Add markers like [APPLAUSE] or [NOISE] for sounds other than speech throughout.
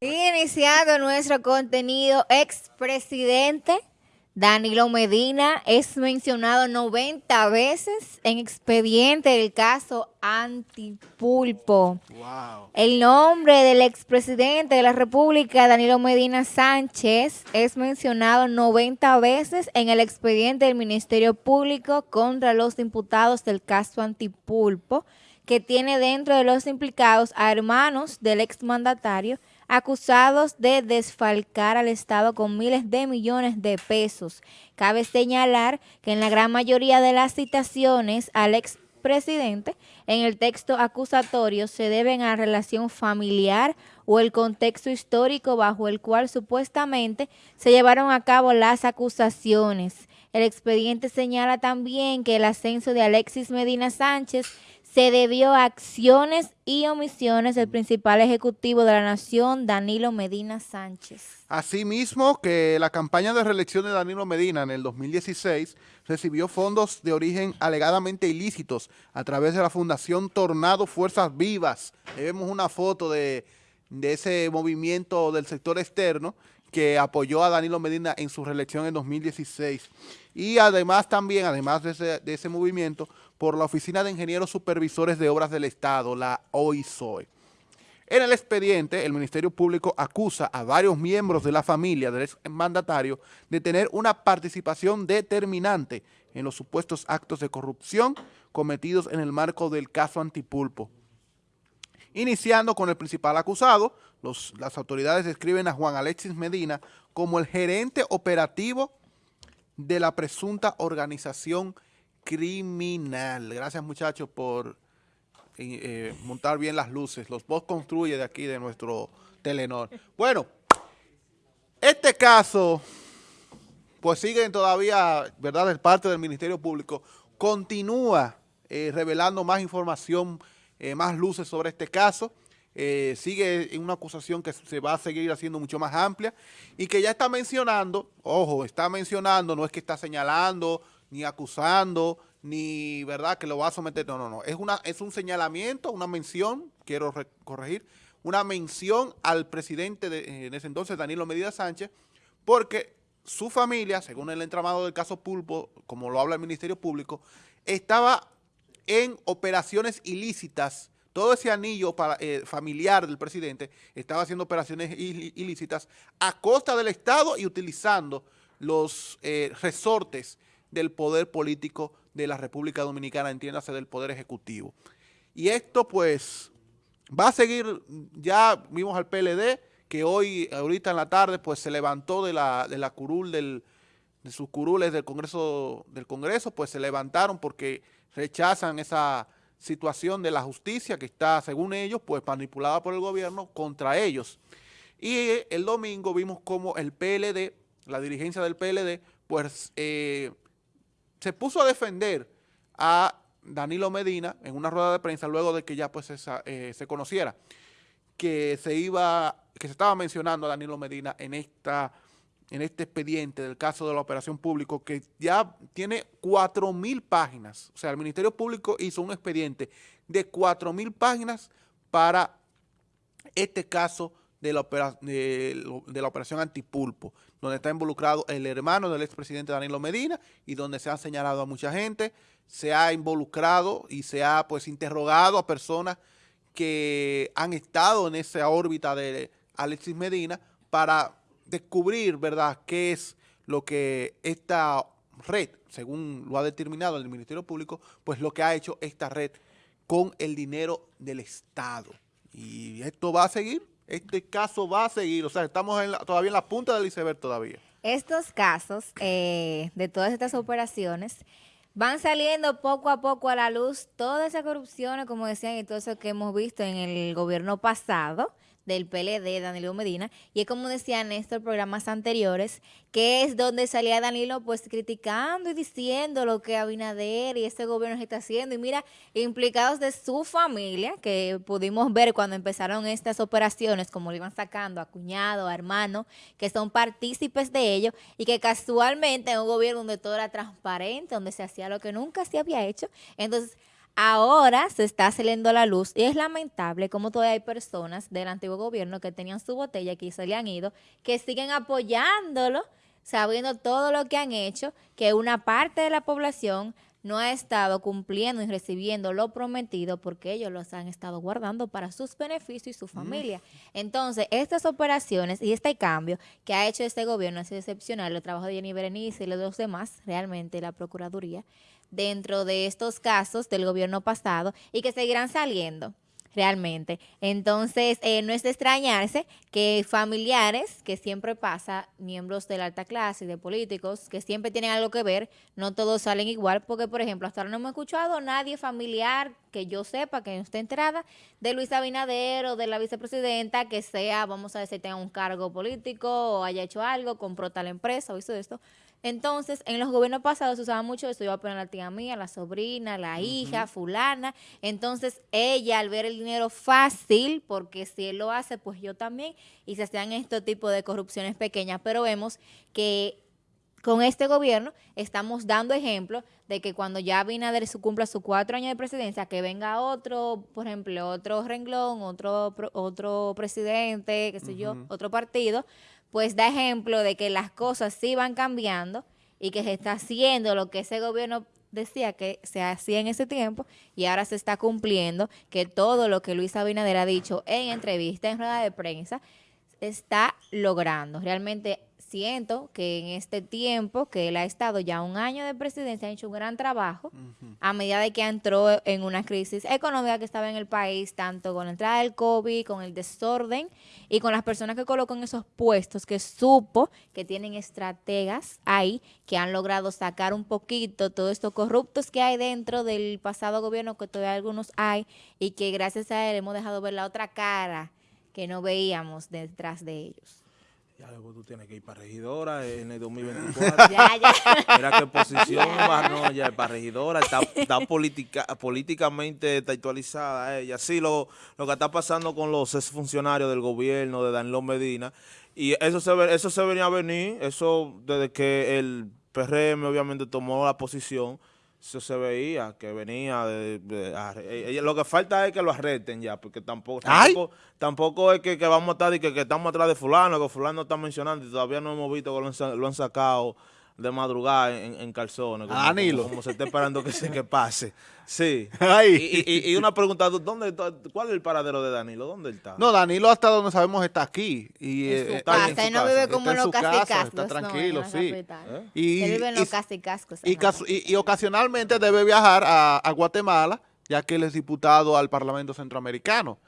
Iniciando nuestro contenido, expresidente Danilo Medina es mencionado 90 veces en expediente del caso Antipulpo. Wow. El nombre del expresidente de la República, Danilo Medina Sánchez, es mencionado 90 veces en el expediente del Ministerio Público contra los imputados del caso Antipulpo, que tiene dentro de los implicados a hermanos del exmandatario acusados de desfalcar al Estado con miles de millones de pesos. Cabe señalar que en la gran mayoría de las citaciones al expresidente en el texto acusatorio se deben a relación familiar o el contexto histórico bajo el cual supuestamente se llevaron a cabo las acusaciones. El expediente señala también que el ascenso de Alexis Medina Sánchez se debió a acciones y omisiones del principal ejecutivo de la nación, Danilo Medina Sánchez. Asimismo, que la campaña de reelección de Danilo Medina en el 2016 recibió fondos de origen alegadamente ilícitos a través de la Fundación Tornado Fuerzas Vivas. vemos una foto de, ese movimiento del sector externo que apoyó a Danilo Medina en su reelección en 2016. Y además también, además de ese movimiento, por la Oficina de Ingenieros Supervisores de Obras del Estado, la OISOE. En el expediente, el Ministerio Público acusa a varios miembros de la familia del mandatario de tener una participación determinante en los supuestos actos de corrupción cometidos en el marco del caso Antipulpo. Iniciando con el principal acusado, las autoridades describen a Juan Alexis Medina como el gerente operativo de la presunta organización criminal. Gracias muchachos por eh, eh, montar bien las luces. Los vos construye de aquí de nuestro Telenor. Bueno, este caso, pues sigue todavía, ¿verdad?, de parte del Ministerio Público, continúa eh, revelando más información, más luces sobre este caso. sigue en una acusación que se va a seguir haciendo mucho más amplia y que ya está mencionando, ojo, está mencionando, no es que está señalando ni acusando, ni verdad que lo va a someter. No, no, no. Es, una, es un señalamiento, una mención, quiero corregir, una mención al presidente de, en ese entonces, Danilo Medina Sánchez, porque su familia, según el entramado del caso Pulpo, como lo habla el Ministerio Público, estaba en operaciones ilícitas todo ese anillo eh, familiar del presidente estaba haciendo operaciones ilícitas a costa del Estado y utilizando los eh, resortes del poder político de la República Dominicana, entiéndase del poder ejecutivo. Y esto pues va a seguir, ya vimos al PLD que hoy, ahorita en la tarde, pues se levantó de la, de la curul del, de sus curules del Congreso, del Congreso, pues se levantaron porque rechazan esa situación de la justicia que está, según ellos, pues manipulada por el gobierno contra ellos. Y el domingo vimos como el PLD, la dirigencia del PLD, pues eh, se puso a defender a Danilo Medina en una rueda de prensa luego de que ya pues eh, se conociera que se iba, que se estaba mencionando a Danilo Medina en esta en este expediente del caso de la operación público que ya tiene 4.000 páginas. O sea, el Ministerio Público hizo un expediente de 4.000 páginas para este caso de la, de, la operación antipulpo, donde está involucrado el hermano del expresidente Danilo Medina y donde se ha señalado a mucha gente, se ha involucrado y se ha pues interrogado a personas que han estado en esa órbita de Alexis Medina para descubrir, ¿verdad?, qué es lo que esta red, según lo ha determinado el Ministerio Público, pues lo que ha hecho esta red con el dinero del Estado. Y esto va a seguir este caso va a seguir, o sea, estamos todavía en la punta del iceberg todavía. Estos casos eh, de todas estas operaciones van saliendo poco a poco a la luz todas esas corrupciones, como decían, y todo eso que hemos visto en el gobierno pasado, del PLD, Danilo Medina, y es como decía Néstor programas anteriores, que es donde salía Danilo pues criticando y diciendo lo que Abinader y este gobierno está haciendo, y mira, implicados de su familia, que pudimos ver cuando empezaron estas operaciones, como lo iban sacando a cuñado, a hermano, que son partícipes de ello, y que casualmente en un gobierno donde todo era transparente, donde se hacía lo que nunca se había hecho, entonces ahora se está saliendo la luz y es lamentable como todavía hay personas del antiguo gobierno que tenían su botella y se le han ido, que siguen apoyándolo, sabiendo todo lo que han hecho, que una parte de la población no ha estado cumpliendo y recibiendo lo prometido porque ellos los han estado guardando para sus beneficios y su familia. Entonces, estas operaciones y este cambio que ha hecho este gobierno sido excepcional, el trabajo de Jenny Berenice y los demás, realmente la Procuraduría, dentro de estos casos del gobierno pasado y que seguirán saliendo realmente. Entonces, eh, no es de extrañarse que familiares, que siempre pasa, miembros de la alta clase, de políticos, que siempre tienen algo que ver, no todos salen igual, porque, por ejemplo, hasta ahora no hemos escuchado nadie familiar que yo sepa, que no esté enterada, de Luis Abinader o de la vicepresidenta, que sea, vamos a decir, tenga un cargo político o haya hecho algo, compró tal empresa o hizo esto. Entonces, en los gobiernos pasados se usaba mucho eso, iba a poner la tía mía, la sobrina, la hija, fulana. Entonces, ella al ver el dinero fácil, porque si él lo hace, pues yo también, y se hacían este tipo de corrupciones pequeñas, pero vemos que con este gobierno estamos dando ejemplo de que cuando ya Abinader cumpla sus cuatro años de presidencia, que venga otro, por ejemplo, otro renglón, otro, otro presidente, qué sé yo, otro partido, pues da ejemplo de que las cosas sí van cambiando y que se está haciendo lo que ese gobierno decía que se hacía en ese tiempo y ahora se está cumpliendo, que todo lo que Luis Abinader ha dicho en entrevista, en rueda de prensa, está logrando. Realmente siento que en este tiempo que él ha estado ya un año de presidencia, ha hecho un gran trabajo a medida de que entró en una crisis económica que estaba en el país, tanto con la entrada del COVID, con el desorden y con las personas que colocó en esos puestos, que supo que tienen estrategas ahí que han logrado sacar un poquito todos estos corruptos que hay dentro del pasado gobierno, que todavía algunos hay, y que gracias a él hemos dejado ver la otra cara que no veíamos detrás de ellos. Ya luego tú tienes que ir para regidora en el [LAUGHS] 2024. ya, ya. Mira qué posición va, no, ya para regidora, está, está políticamente está actualizada ella. Sí, lo, lo que está pasando con los funcionarios del gobierno de Danilo Medina, y eso se, eso se venía a venir, eso desde que el PRM obviamente tomó la posición, eso se veía que venía de, eh, lo que falta es que lo arresten ya porque tampoco tampoco, es que, vamos a estar y que, estamos atrás de fulano que fulano está mencionando y todavía no hemos visto que lo han sacado de madrugada en, en calzones. Como, Danilo. Como, se está esperando que se que pase. Sí. [LAUGHS] Y, y, una pregunta, ¿dónde, ¿cuál es el paradero de Danilo? ¿Dónde está? No, Danilo hasta donde sabemos está aquí. Y, en su está casa, él no vive como en los casicascos. Está tranquilo, sí. ¿Eh? Y, él vive en los casicascos. Y, ocasionalmente debe viajar a, a, Guatemala, ya que él es diputado al Parlamento Centroamericano.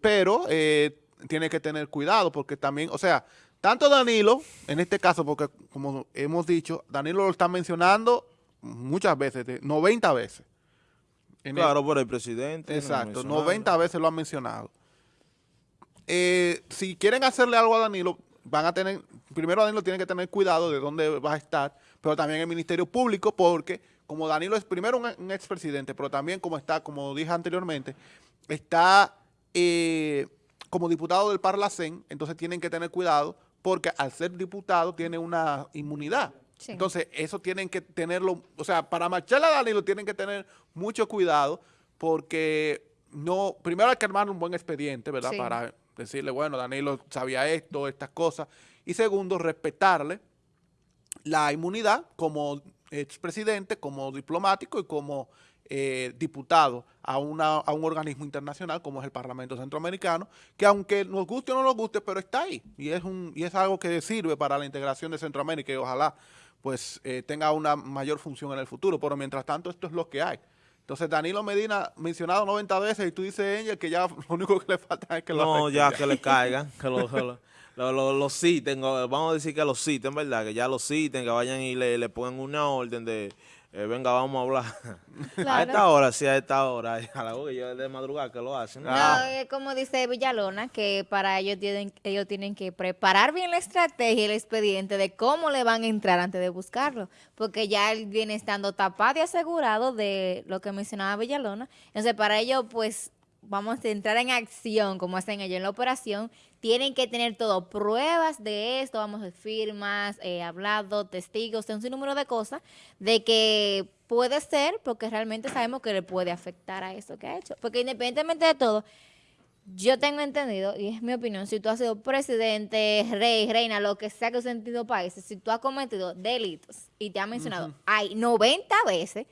Pero eh, tiene que tener cuidado porque también, o sea, tanto Danilo, en este caso, porque como hemos dicho, Danilo lo está mencionando muchas veces, 90 veces. claro, por el presidente. Exacto, 90 veces lo han mencionado. Eh, si quieren hacerle algo a Danilo, van a tener, primero Danilo tiene que tener cuidado de dónde va a estar, pero también el Ministerio Público, porque como Danilo es primero un, expresidente, pero también como está, como dije anteriormente, está eh, como diputado del Parlacén, entonces tienen que tener cuidado porque al ser diputado tiene una inmunidad. Entonces, eso tienen que tenerlo, o sea, para marcharle a Danilo tienen que tener mucho cuidado porque no, primero hay que armar un buen expediente, ¿verdad? Para decirle, bueno, Danilo sabía esto, estas cosas. Y segundo, respetarle la inmunidad como expresidente, como diplomático y como eh, diputado a, una, a un organismo internacional como es el Parlamento Centroamericano, que aunque nos guste o no nos guste, pero está ahí y es, un, y es algo que sirve para la integración de Centroamérica y ojalá pues eh, tenga una mayor función en el futuro, pero mientras tanto esto es lo que hay. Entonces Danilo Medina mencionado 90 veces y tú dices ella que ya [LAUGHS] lo único que le falta es que lo No, ya, que le [LAUGHS] caigan, que lo, lo, lo, citen, vamos a decir que lo citen, ¿verdad? Que ya lo citen, que vayan y le, le pongan una orden de eh, venga, vamos a hablar. [LAUGHS] A esta hora, sí, a esta hora. [LAUGHS] A la hora yo de madrugada que lo hacen. No, es como dice Villalona, que para ellos tienen, ellos tienen que preparar bien la estrategia y el expediente de cómo le van a entrar antes de buscarlo. Porque ya él viene estando tapado y asegurado de lo que mencionaba Villalona. Entonces, para ellos, pues, vamos a entrar en acción, como hacen ellos en la operación, tienen que tener todo, pruebas de esto, vamos a firmas, eh, hablado, testigos, un sinnúmero de cosas, de que puede ser porque realmente sabemos que le puede afectar a eso que ha hecho. Porque independientemente de todo, yo tengo entendido, y es mi opinión, si tú has sido presidente, rey, reina, lo que sea que sentido países, si tú has cometido delitos y te ha mencionado, hay 90 veces,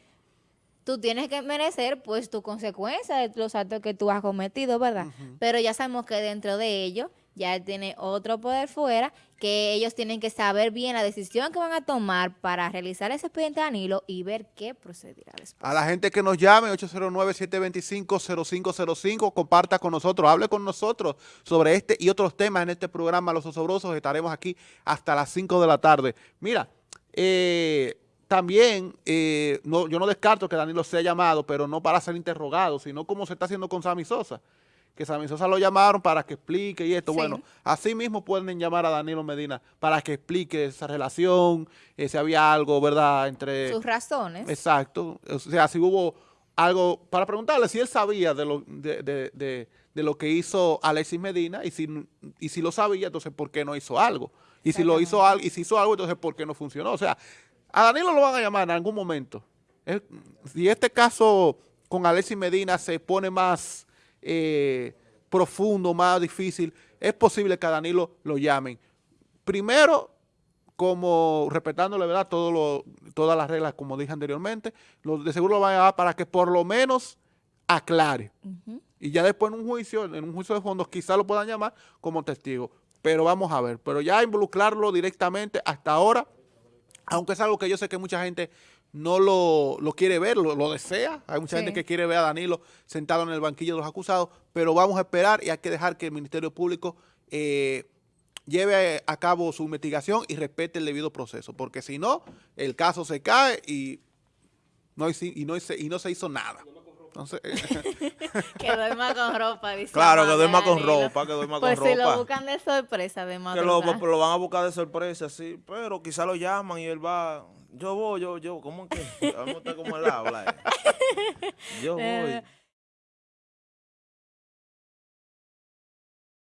tú tienes que merecer pues tu consecuencia de los actos que tú has cometido, ¿verdad? Pero ya sabemos que dentro de ellos ya tiene otro poder fuera, que ellos tienen que saber bien la decisión que van a tomar para realizar ese expediente de Danilo y ver qué procederá después. A la gente que nos llame, 809-725-0505, comparta con nosotros, hable con nosotros sobre este y otros temas en este programa Los Osobrosos. Estaremos aquí hasta las 5 de la tarde. Mira, eh, también eh, no, yo no descarto que Danilo sea llamado, pero no para ser interrogado, sino como se está haciendo con Sammy Sosa que Sammy Sosa lo llamaron para que explique y esto. Bueno, así mismo pueden llamar a Danilo Medina para que explique esa relación, eh, si había algo, ¿verdad?, entre... Sus razones. Exacto. O sea, si hubo algo, para preguntarle si él sabía de lo, de, de, de, lo que hizo Alexis Medina y si, y si lo sabía, entonces ¿por qué no hizo algo? Y si lo hizo algo, y si hizo algo, entonces ¿por qué no funcionó? O sea, a Danilo lo van a llamar en algún momento. si este caso con Alexis Medina se pone más eh, profundo, más difícil, es posible que a Danilo lo llamen. Primero, como respetándole ¿verdad? Todo todas las reglas, como dije anteriormente, lo, de seguro lo van a llamar para que por lo menos aclare. Y ya después en un juicio, en un juicio de fondos, quizá lo puedan llamar como testigo. Pero vamos a ver. Pero ya involucrarlo directamente hasta ahora, aunque es algo que yo sé que mucha gente no lo, quiere ver, lo, desea. Hay mucha gente que quiere ver a Danilo sentado en el banquillo de los acusados, pero vamos a esperar y hay que dejar que el Ministerio Público eh, lleve a cabo su investigación y respete el debido proceso, porque si no, el caso se cae y no, y no, y no se hizo nada. Entonces, [LAUGHS] que duerma con ropa, dice Claro, que duerma con ropa, que duerma con ropa. Pues si lo buscan de sorpresa, de Que lo, lo, van a buscar de sorpresa, sí, pero quizá lo llaman y él va, yo voy, yo, yo, ¿cómo que? Vamos a estar como él habla. Eh. [LAUGHS] Yo voy.